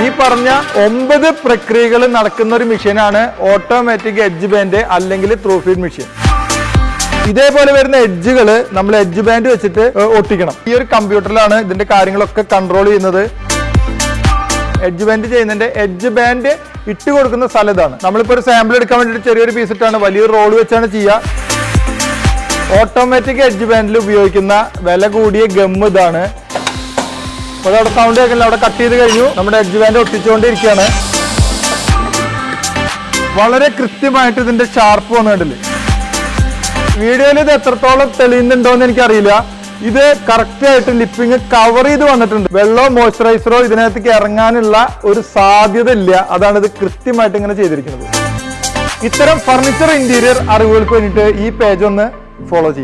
ഈ പറഞ്ഞ ഒമ്പത് പ്രക്രിയകൾ നടക്കുന്ന ഒരു മെഷീനാണ് ഓട്ടോമാറ്റിക് എഡ്ജ് ബാൻഡ് അല്ലെങ്കിൽ ത്രൂ ഫീഡ് മെഷീൻ. ഇതേപോലെ വരുന്ന എഡ്ജുകൾ നമ്മൾ എഡ്ജ് ബാൻഡ് വെച്ചിട്ട് ഒട്ടിക്കണം. ഈ ഒരു കമ്പ്യൂട്ടറിലാണ് ഇതിന്റെ കാര്യങ്ങളൊക്കെ കൺട്രോൾ ചെയ്യുന്നത്. എഡ്ജ് ബാൻഡ് ചെയ്യുന്നതിന്റെ എഡ്ജ് ബാൻഡ് ഇട്ട് കൊടുക്കുന്ന സ്ഥലതാണ് നമ്മളിപ്പോ ഒരു സാമ്പിൾ എടുക്കാൻ വേണ്ടിയിട്ട് ചെറിയൊരു പീസ് ഇട്ടാണ് വലിയൊരു റോൾ വെച്ചാണ് ചെയ്യുക. ഓട്ടോമാറ്റിക് എഡ്ജ് ബാൻഡിൽ ഉപയോഗിക്കുന്ന വില കൂടിയ ഗം ഇതാണ്. അപ്പോൾ അവിടെ സൗണ്ട് കേൾക്കില്ല അവിടെ കട്ട് ചെയ്ത് കഴിഞ്ഞു. നമ്മുടെ എഡ്ജ് ബാൻഡ് ഒട്ടിച്ചുകൊണ്ടിരിക്കുകയാണ്. വളരെ കൃത്യമായിട്ട് ഇതിന്റെ ഷാർപ്പ് വന്നിട്ടില്ല വീഡിയോയിൽ ഇത് എത്രത്തോളം തെളിയുന്നുണ്ടോ എന്ന് എനിക്കറിയില്ല. ഇത് കറക്റ്റ് ആയിട്ട് ലിപ്പിങ് കവർ ചെയ്ത് വന്നിട്ടുണ്ട്. വെള്ളമോ മോയ്സ്ചറൈസറോ ഇതിനകത്ത് ഇറങ്ങാനുള്ള ഒരു സാധ്യത ഇല്ല അതാണ് ഇത് കൃത്യമായിട്ട് ഇങ്ങനെ ചെയ്തിരിക്കുന്നത്. ഇത്തരം ഫർണിച്ചർ ഇന്റീരിയർ അറിവുകൾക്ക് വേണ്ടിയിട്ട് ഈ പേജ് ഒന്ന് ഫോളോ ചെയ്യാം